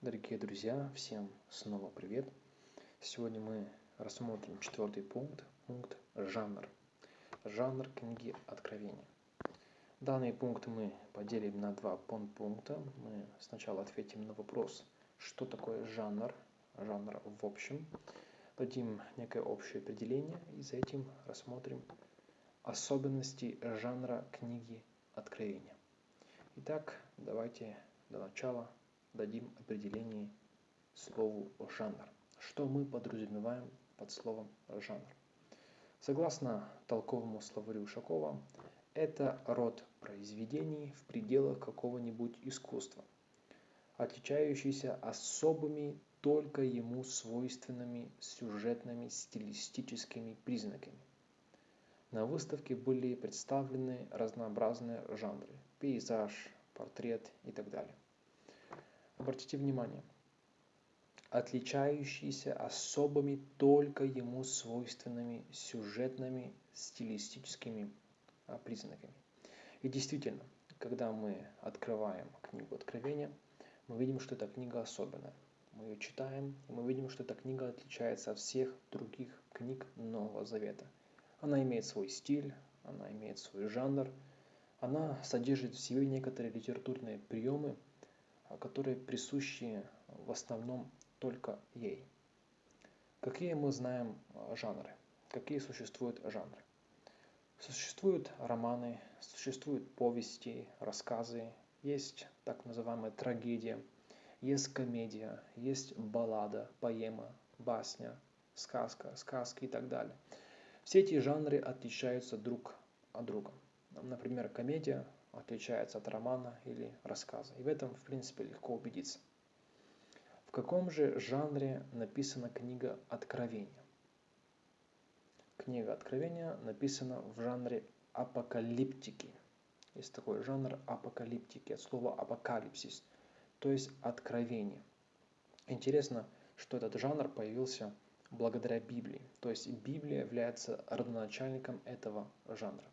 Дорогие друзья, всем снова привет! Сегодня мы рассмотрим четвертый пункт, пункт жанр. Жанр книги Откровения. Данный пункт мы поделим на два подпункта. Мы сначала ответим на вопрос, что такое жанр, жанр в общем. Дадим некое общее определение и за этим рассмотрим особенности жанра книги Откровения. Итак, давайте для начала дадим определение слову жанр. Что мы подразумеваем под словом жанр? Согласно толковому словарю Ушакова, это род произведений в пределах какого-нибудь искусства, отличающийся особыми только ему свойственными сюжетными стилистическими признаками. На выставке были представлены разнообразные жанры – пейзаж, портрет и так далее. Обратите внимание, отличающиеся особыми только ему свойственными сюжетными стилистическими а, признаками. И действительно, когда мы открываем книгу Откровения, мы видим, что эта книга особенная. Мы ее читаем, и мы видим, что эта книга отличается от всех других книг Нового Завета. Она имеет свой стиль, она имеет свой жанр, она содержит в себе некоторые литературные приемы, которые присущи в основном только ей. Какие мы знаем а, жанры? Какие существуют жанры? Существуют романы, существуют повести, рассказы, есть так называемая трагедия, есть комедия, есть баллада, поэма, басня, сказка, сказки и так далее. Все эти жанры отличаются друг от друга. Например, комедия отличается от романа или рассказа. И в этом, в принципе, легко убедиться. В каком же жанре написана книга Откровения? Книга Откровения написана в жанре апокалиптики. Есть такой жанр апокалиптики, от слова апокалипсис, то есть откровение. Интересно, что этот жанр появился благодаря Библии. То есть Библия является родоначальником этого жанра.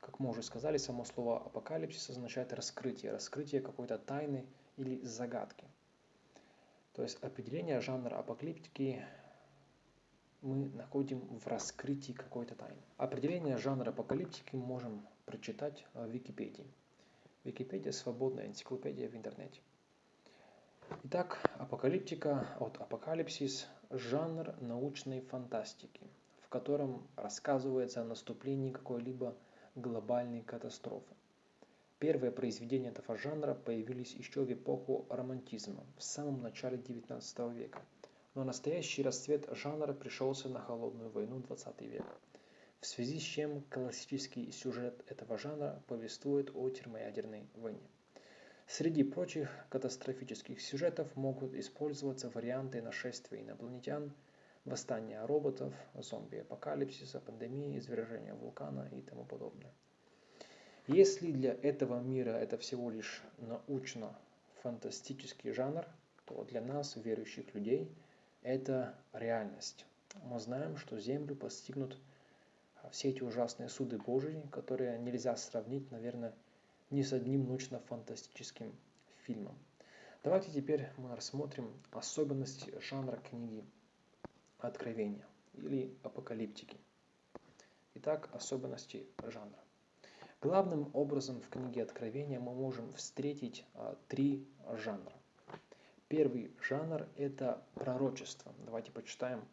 Как мы уже сказали, само слово апокалипсис означает раскрытие, раскрытие какой-то тайны или загадки. То есть определение жанра апокалиптики мы находим в раскрытии какой-то тайны. Определение жанра апокалиптики мы можем прочитать в Википедии. Википедия – свободная энциклопедия в интернете. Итак, апокалиптика от апокалипсис – жанр научной фантастики, в котором рассказывается о наступлении какой-либо глобальной катастрофы. Первые произведения этого жанра появились еще в эпоху романтизма, в самом начале XIX века, но настоящий расцвет жанра пришелся на холодную войну XX века, в связи с чем классический сюжет этого жанра повествует о термоядерной войне. Среди прочих катастрофических сюжетов могут использоваться варианты нашествия инопланетян – восстания роботов, зомби-апокалипсиса, пандемии, извержения вулкана и тому подобное. Если для этого мира это всего лишь научно-фантастический жанр, то для нас, верующих людей, это реальность. Мы знаем, что Землю постигнут все эти ужасные суды Божьи, которые нельзя сравнить, наверное, ни с одним научно-фантастическим фильмом. Давайте теперь мы рассмотрим особенности жанра книги Откровения или апокалиптики. Итак, особенности жанра. Главным образом в книге Откровения мы можем встретить а, три жанра. Первый жанр – это пророчество. Давайте почитаем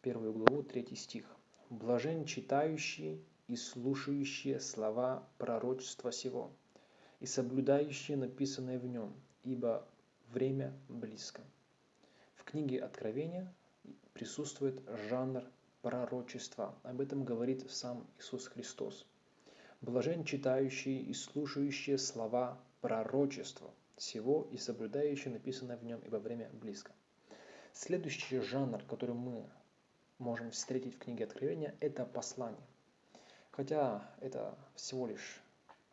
первую главу, третий стих. «Блажен читающий и слушающие слова пророчества сего, и соблюдающие написанное в нем, ибо время близко». В книге Откровения присутствует жанр пророчества. Об этом говорит сам Иисус Христос. Блажен читающие и слушающие слова пророчества всего и соблюдающие написанное в нем, ибо время близко. Следующий жанр, который мы можем встретить в книге Откровения, это послание. Хотя это всего лишь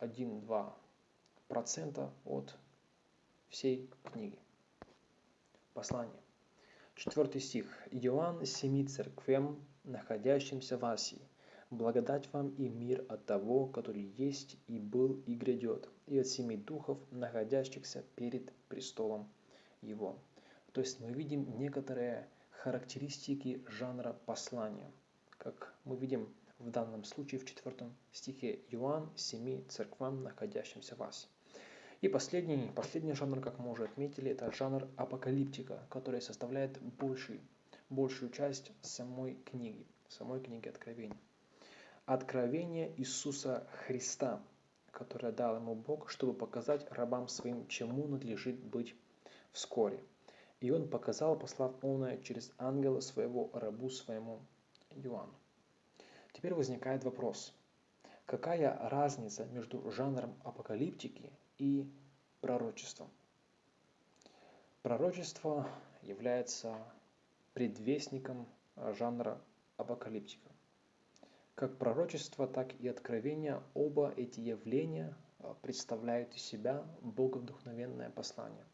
1-2% от всей книги. Послание. Четвертый стих. «Иоанн семи церквям, находящимся в Асии, благодать вам и мир от того, который есть и был и грядет, и от семи духов, находящихся перед престолом Его». То есть мы видим некоторые характеристики жанра послания, как мы видим в данном случае в четвертом стихе Иоанн семи церквам, находящимся в Асе. И последний, последний жанр, как мы уже отметили, это жанр апокалиптика, который составляет больший, большую часть самой книги, самой книги Откровения. Откровение Иисуса Христа, которое дал ему Бог, чтобы показать рабам своим, чему надлежит быть вскоре. И он показал, послав оное через ангела своего рабу своему Иоанну. Теперь возникает вопрос, какая разница между жанром апокалиптики и пророчеством? Пророчество является предвестником жанра апокалиптика. Как пророчество, так и откровение, оба эти явления а, представляют из себя боговдохновенное послание.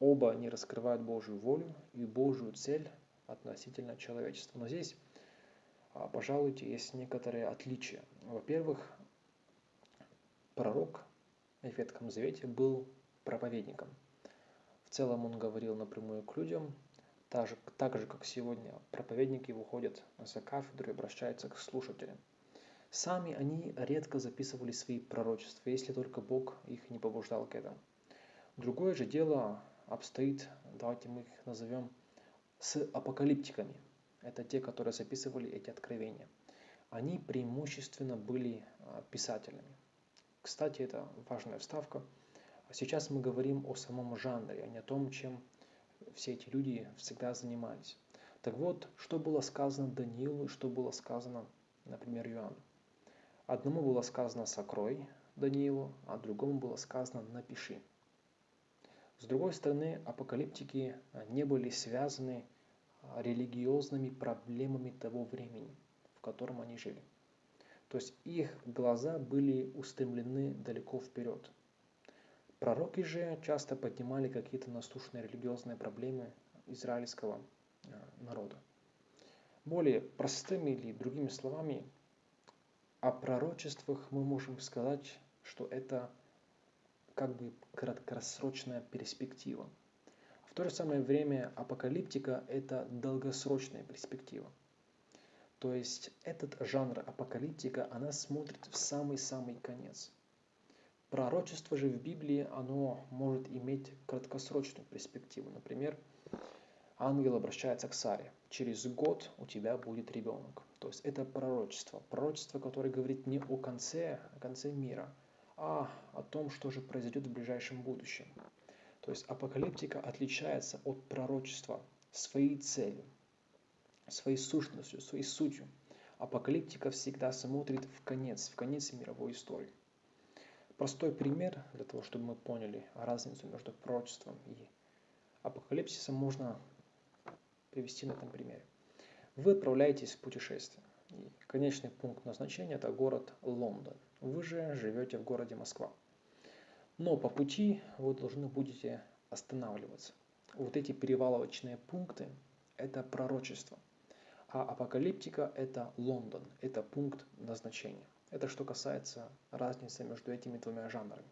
Оба они раскрывают Божью волю и Божью цель относительно человечества. Но здесь а, пожалуйте, есть некоторые отличия. Во-первых, пророк в Ветхом Завете был проповедником. В целом он говорил напрямую к людям, так же, так же как сегодня проповедники выходят за кафедру и обращаются к слушателям. Сами они редко записывали свои пророчества, если только Бог их не побуждал к этому. Другое же дело обстоит, давайте мы их назовем, с апокалиптиками – это те, которые записывали эти откровения. Они преимущественно были а, писателями. Кстати, это важная вставка. Сейчас мы говорим о самом жанре, а не о том, чем все эти люди всегда занимались. Так вот, что было сказано Даниилу, что было сказано, например, Иоанну. Одному было сказано «сокрой» Даниилу, а другому было сказано «напиши». С другой стороны, апокалиптики не были связаны религиозными проблемами того времени, в котором они жили. То есть их глаза были устремлены далеко вперед. Пророки же часто поднимали какие-то насущные религиозные проблемы израильского э, народа. Более простыми или другими словами, о пророчествах мы можем сказать, что это как бы краткосрочная перспектива – в то же самое время апокалиптика – это долгосрочная перспектива. То есть этот жанр апокалиптика, она смотрит в самый-самый конец. Пророчество же в Библии, оно может иметь краткосрочную перспективу. Например, ангел обращается к Саре. Через год у тебя будет ребенок. То есть это пророчество. Пророчество, которое говорит не о конце, о конце мира, а о том, что же произойдет в ближайшем будущем. То есть апокалиптика отличается от пророчества своей целью, своей сущностью, своей сутью. Апокалиптика всегда смотрит в конец, в конец мировой истории. Простой пример для того, чтобы мы поняли разницу между пророчеством и апокалипсисом, можно привести на этом примере. Вы отправляетесь в путешествие. И конечный пункт назначения – это город Лондон. Вы же живете в городе Москва. Но по пути вы должны будете останавливаться. Вот эти перевалочные пункты – это пророчество. А апокалиптика – это Лондон, это пункт назначения. Это что касается разницы между этими двумя жанрами.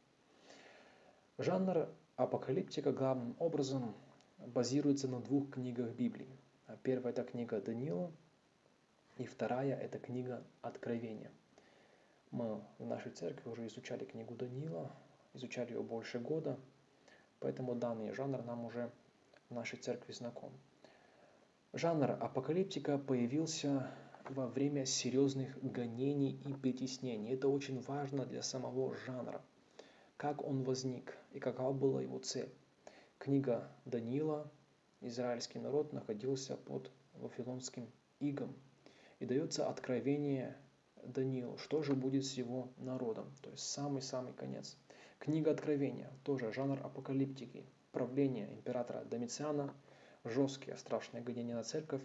Жанр апокалиптика главным образом базируется на двух книгах Библии. Первая – это книга Даниила, и вторая – это книга Откровения. Мы в нашей церкви уже изучали книгу Даниила, изучали ее больше года, поэтому данный жанр нам уже в нашей церкви знаком. Жанр апокалиптика появился во время серьезных гонений и притеснений. Это очень важно для самого жанра. Как он возник и какова была его цель. Книга Даниила, израильский народ находился под вавилонским игом. И дается откровение Даниилу, что же будет с его народом. То есть самый-самый конец. Книга Откровения, тоже жанр апокалиптики, правление императора Домициана, жесткие страшные гонения на церковь,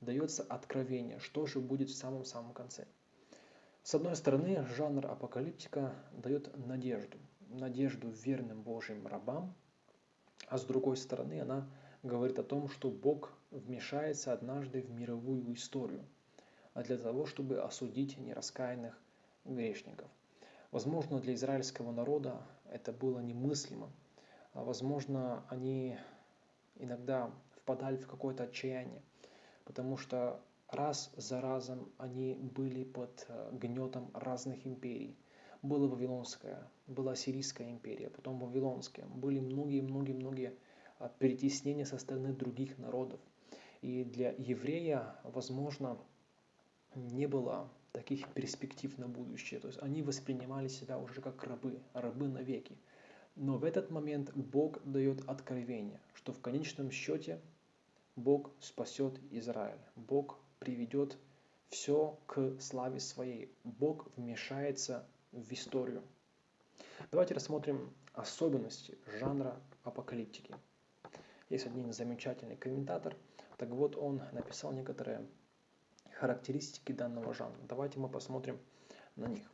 дается откровение, что же будет в самом-самом конце. С одной стороны, жанр апокалиптика дает надежду, надежду верным Божьим рабам, а с другой стороны, она говорит о том, что Бог вмешается однажды в мировую историю, а для того, чтобы осудить нераскаянных грешников – Возможно, для израильского народа это было немыслимо. А, возможно, они иногда впадали в какое-то отчаяние, потому что раз за разом они были под э, гнетом разных империй. Была Вавилонская, была Сирийская империя, потом Вавилонская. Были многие-многие-многие а, перетеснения со стороны других народов. И для еврея, возможно, не было таких перспектив на будущее. То есть они воспринимали себя уже как рабы, рабы навеки. Но в этот момент Бог дает откровение, что в конечном счете Бог спасет Израиль. Бог приведет все к славе своей. Бог вмешается в историю. Давайте рассмотрим особенности жанра апокалиптики. Есть один замечательный комментатор, так вот он написал некоторые характеристики данного жанра. Давайте мы посмотрим на них.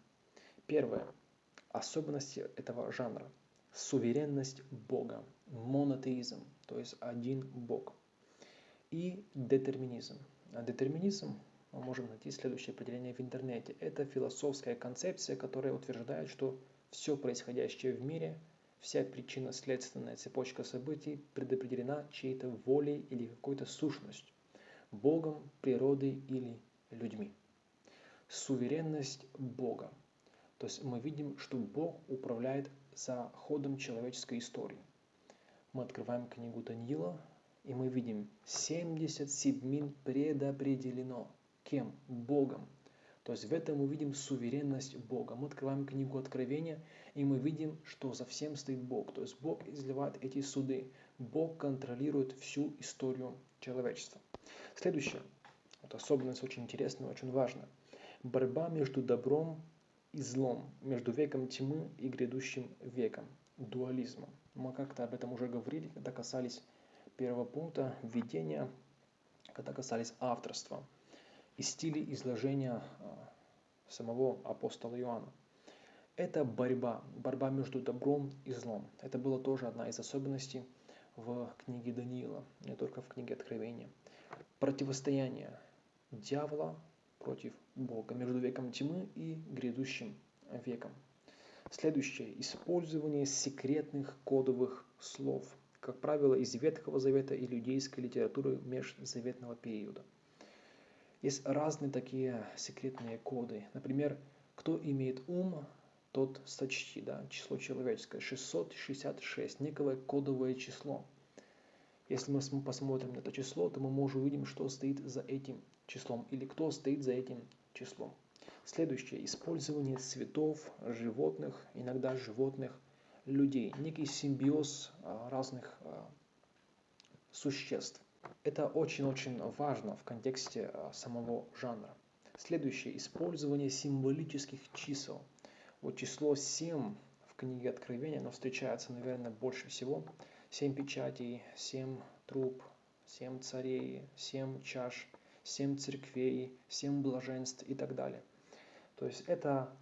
Первое. Особенности этого жанра. Суверенность Бога, монотеизм, то есть один Бог. И детерминизм. А детерминизм мы можем найти следующее определение в интернете. Это философская концепция, которая утверждает, что все происходящее в мире, вся причинно-следственная цепочка событий предопределена чьей-то волей или какой-то сущностью, Богом, природой или людьми. Суверенность Бога. То есть мы видим, что Бог управляет за ходом человеческой истории. Мы открываем книгу Даниила, и мы видим 70 седьмин предопределено – Кем? Богом. То есть в этом мы видим суверенность Бога. Мы открываем книгу Откровения, и мы видим, что за всем стоит Бог. То есть Бог изливает эти суды. Бог контролирует всю историю человечества. Следующее. Вот особенность очень интересная, очень важная. Борьба между добром и злом, между веком тьмы и грядущим веком, дуализмом. Мы как-то об этом уже говорили, когда касались первого пункта введения, когда касались авторства и стиле изложения а, самого апостола Иоанна. Это борьба, борьба между добром и злом. Это была тоже одна из особенностей в книге Даниила, не только в книге Откровения. Противостояние дьявола против Бога между веком тьмы и грядущим веком. Следующее. Использование секретных кодовых слов, как правило, из Ветхого Завета и иудейской литературы межзаветного периода – есть разные такие секретные коды. Например, кто имеет ум, тот сочти, да, число человеческое, 666, некое кодовое число. Если мы посмотрим на это число, то мы можем увидеть, что стоит за этим числом или кто стоит за этим числом. Следующее. Использование цветов, животных, иногда животных, людей. Некий симбиоз а, разных а, существ. Это очень-очень важно в контексте а, самого жанра. Следующее. Использование символических чисел. Вот число 7 в книге Откровения, оно встречается, наверное, больше всего. 7 печатей, 7 труб, 7 царей, 7 чаш, 7 церквей, 7 блаженств и так далее. То есть это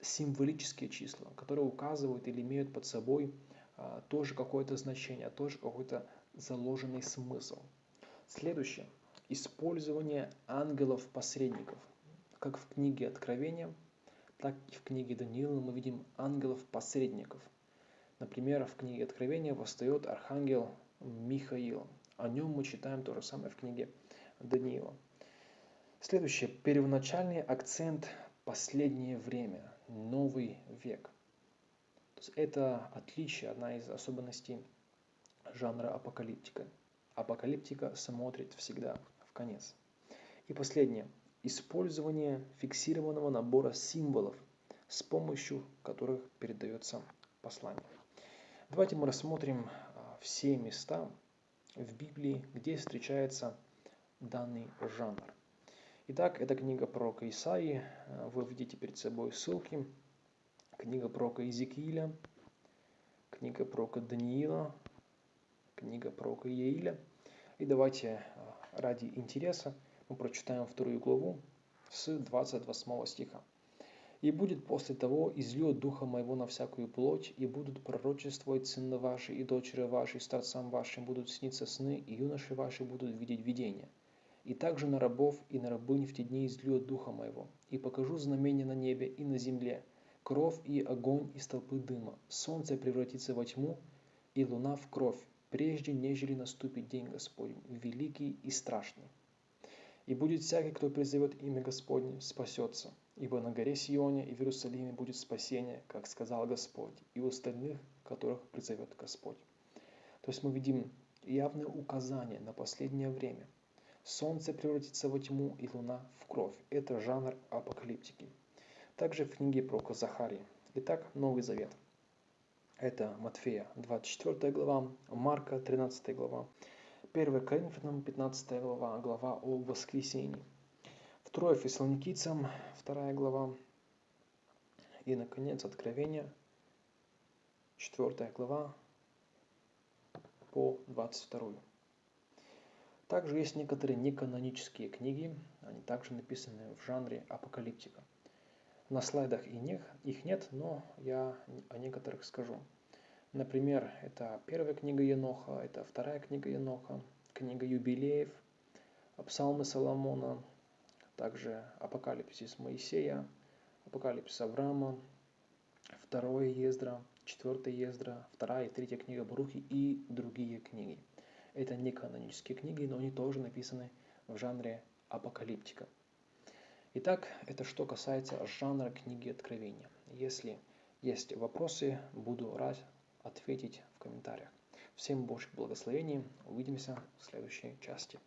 символические числа, которые указывают или имеют под собой а, тоже какое-то значение, тоже какой-то заложенный смысл. Следующее. Использование ангелов-посредников. Как в книге Откровения, так и в книге Даниила мы видим ангелов-посредников. Например, в книге Откровения восстает архангел Михаил. О нем мы читаем то же самое в книге Даниила. Следующее. Первоначальный акцент «последнее время», «новый век». То есть это отличие, одна из особенностей жанра апокалиптика. Апокалиптика смотрит всегда в конец. И последнее. Использование фиксированного набора символов, с помощью которых передается послание. Давайте мы рассмотрим а, все места в Библии, где встречается данный жанр. Итак, это книга пророка Исаии. Вы видите перед собой ссылки. Книга пророка Иезекииля, книга пророка Даниила, книга пророка Иеиля. И давайте а, ради интереса мы прочитаем вторую главу с 28 стиха. «И будет после того излет духа моего на всякую плоть, и будут пророчествовать сыны ваши, и дочери ваши, и старцам вашим будут сниться сны, и юноши ваши будут видеть видения. И также на рабов и на рабынь в те дни излет духа моего, и покажу знамения на небе и на земле, кровь и огонь из толпы дыма, солнце превратится во тьму, и луна в кровь, прежде нежели наступит день Господень, великий и страшный. И будет всякий, кто призовет имя Господне, спасется. Ибо на горе Сионе и в Иерусалиме будет спасение, как сказал Господь, и у остальных, которых призовет Господь. То есть мы видим явное указание на последнее время. Солнце превратится во тьму и луна в кровь. Это жанр апокалиптики. Также в книге про Захарии. Итак, Новый Завет. Это Матфея 24 глава, Марка 13 глава, 1 Коринфянам 15 глава, глава о воскресении. Второе Фессалоникийцам, 2 глава. И, наконец, Откровение, 4 глава, по 22. Также есть некоторые неканонические книги, они также написаны в жанре апокалиптика. На слайдах и них, их нет, но я о некоторых скажу. Например, это первая книга Еноха, это вторая книга Еноха, книга юбилеев, псалмы Соломона, также апокалипсис Моисея, апокалипсис Авраама, второе Ездра, четвертая Ездра, вторая и третья книга Барухи и другие книги. Это не канонические книги, но они тоже написаны в жанре апокалиптика. Итак, это что касается жанра книги Откровения. Если есть вопросы, буду рад ответить в комментариях. Всем Божьих благословений. Увидимся в следующей части.